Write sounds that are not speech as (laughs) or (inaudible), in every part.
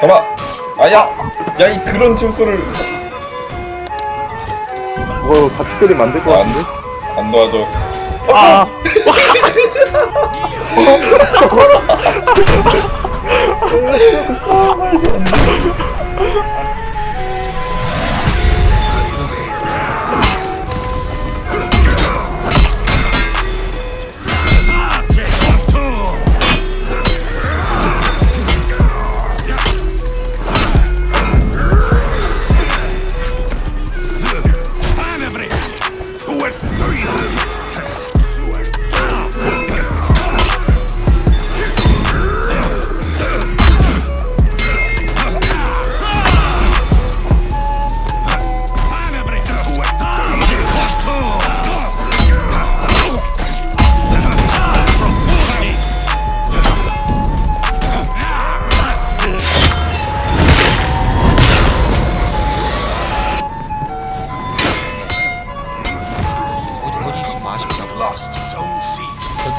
잡아 아야 야 이 그런 실수를 그거 같이 때리면 안 될것 같은데? 안 도와줘 아!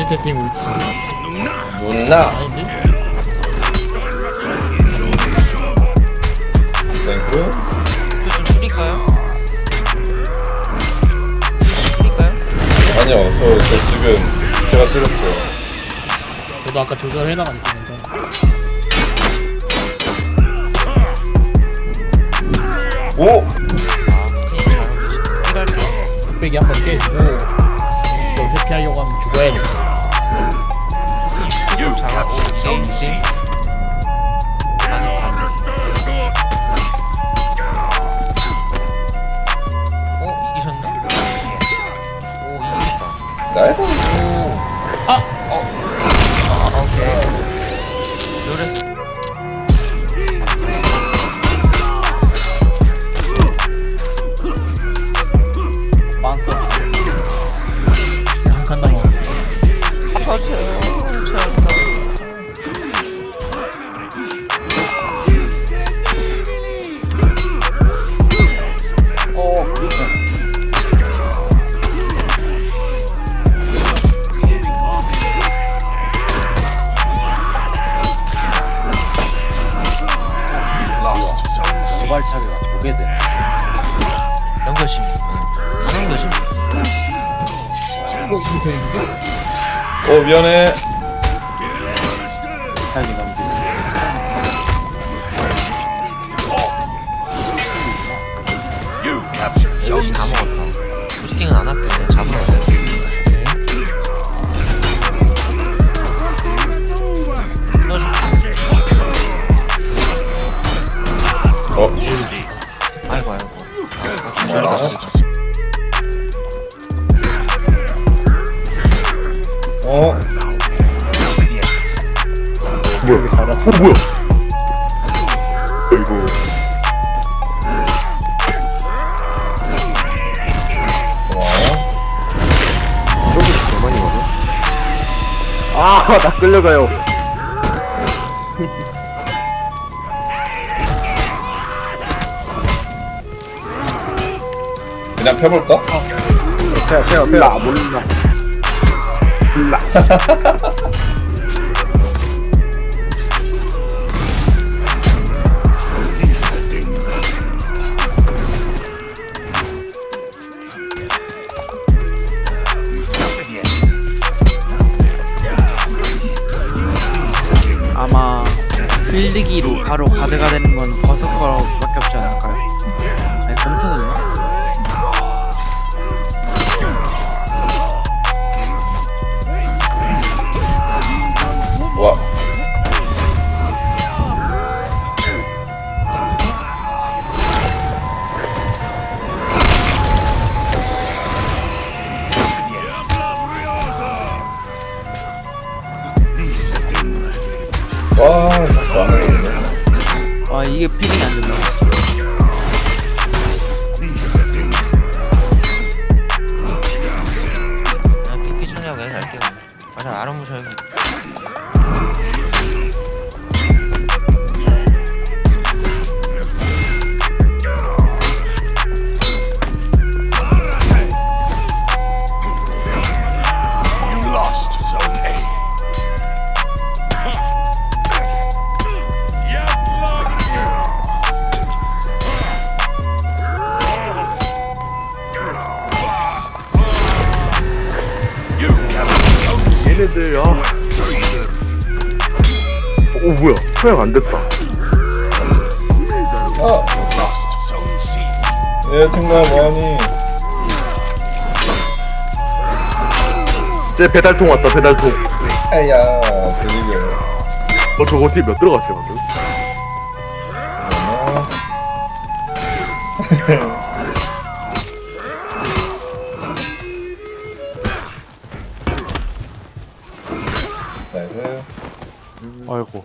채팅 울지 누나 아닌데? Thank you 저좀 줄일까요? 줄일까요? 아니요 저, 저 지금 제가 줄였어요 저도 아까 조절해나가니까 괜찮아 오! 아. 뚝배기 한번 깨주고 또 회피하려고 하면 죽어야 돼 잘하고 게임 게임. 망했다. 어 이기셨나? 오 이기셨다. Nice 아! 아, 어? 어 미안해 넘기 어? 뭐야? 어, 뭐야? 아이고. 많이 가네. 아, 나 끌려가요. (laughs) 그냥 펴볼까? 태야, 태야, 태야. 몰라. 몰라. 아마 필드기로 바로 가드가 되는 건 버서커밖에 없지 않을까요? 와. 아 이게 필링이 안 된다. 그냥 PP 충전하고 해 갈게요. 맞아 아름 무셔 여기. 얘네들 아. 오 뭐야? 소양 안 됐다. 어. 여자친구야 뭐하니? 제 배달통 왔다 배달통. 아야 드리게. 어 저거 어떻게 몇 들어갔어요 방금? 어. (laughs) 아이고